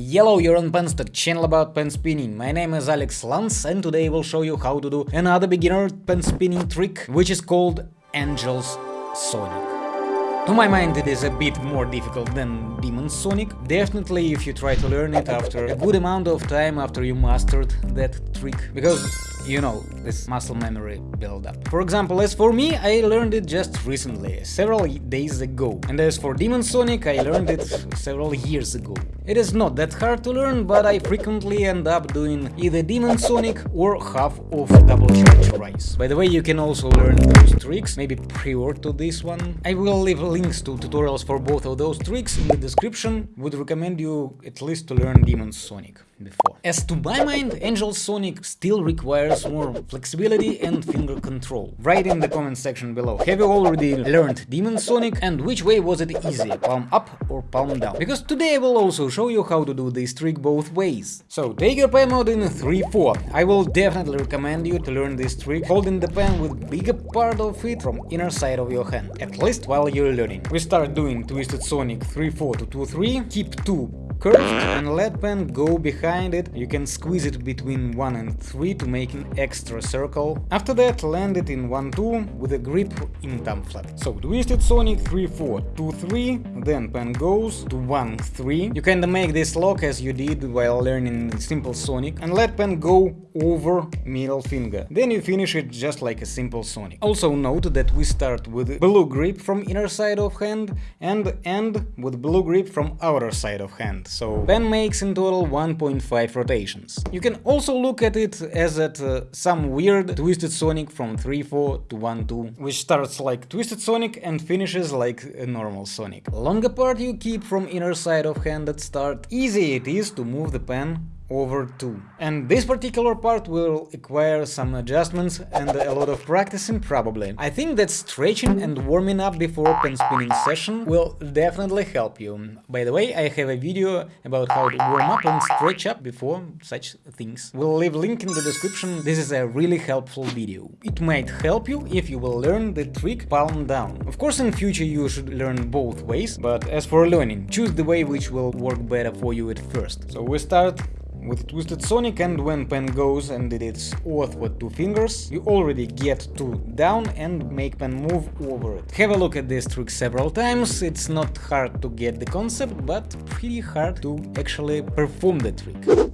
Yellow, you're on Penstock, channel about pen spinning. My name is Alex Lance and today I will show you how to do another beginner pen spinning trick, which is called Angel's Sonic. To my mind it is a bit more difficult than Demon Sonic, definitely if you try to learn it after a good amount of time after you mastered that trick, because you know, this muscle memory build-up. For example, as for me, I learned it just recently, several days ago. And as for Demon Sonic, I learned it several years ago. It is not that hard to learn, but I frequently end up doing either Demon Sonic or half of Double Charge Rise. By the way, you can also learn those tricks, maybe prior to this one. I will leave links to tutorials for both of those tricks in the description, would recommend you at least to learn Demon Sonic before. As to my mind, Angel Sonic still requires more flexibility and finger control. Write in the comment section below, have you already learned Demon Sonic and which way was it easy, palm up or palm down? Because today I will also show you how to do this trick both ways. So take your pen mode in 3-4. I will definitely recommend you to learn this trick holding the pen with bigger part of it from inner side of your hand, at least while you're learning. We start doing Twisted Sonic 3-4 to 2-3, keep 2 curved and let pen go behind it, you can squeeze it between 1 and 3 to make an extra circle. After that land it in 1-2 with a grip in thumb flat. So Twisted Sonic 3-4, 2-3, then pen goes to 1-3. You kinda make this lock as you did while learning Simple Sonic and let pen go over middle finger. Then you finish it just like a simple Sonic. Also note that we start with blue grip from inner side of hand and end with blue grip from outer side of hand so pen makes in total 1.5 rotations. You can also look at it as at uh, some weird Twisted Sonic from 3-4 to 1-2, which starts like Twisted Sonic and finishes like a normal Sonic. Longer part you keep from inner side of hand at start, easy it is to move the pen over 2. And this particular part will require some adjustments and a lot of practicing probably. I think that stretching and warming up before pen spinning session will definitely help you. By the way, I have a video about how to warm up and stretch up before such things. We'll leave link in the description, this is a really helpful video. It might help you if you will learn the trick palm down. Of course in future you should learn both ways, but as for learning, choose the way which will work better for you at first. So we start with Twisted Sonic and when pen goes and it is off with two fingers, you already get two down and make pen move over it. Have a look at this trick several times, it's not hard to get the concept, but pretty hard to actually perform the trick.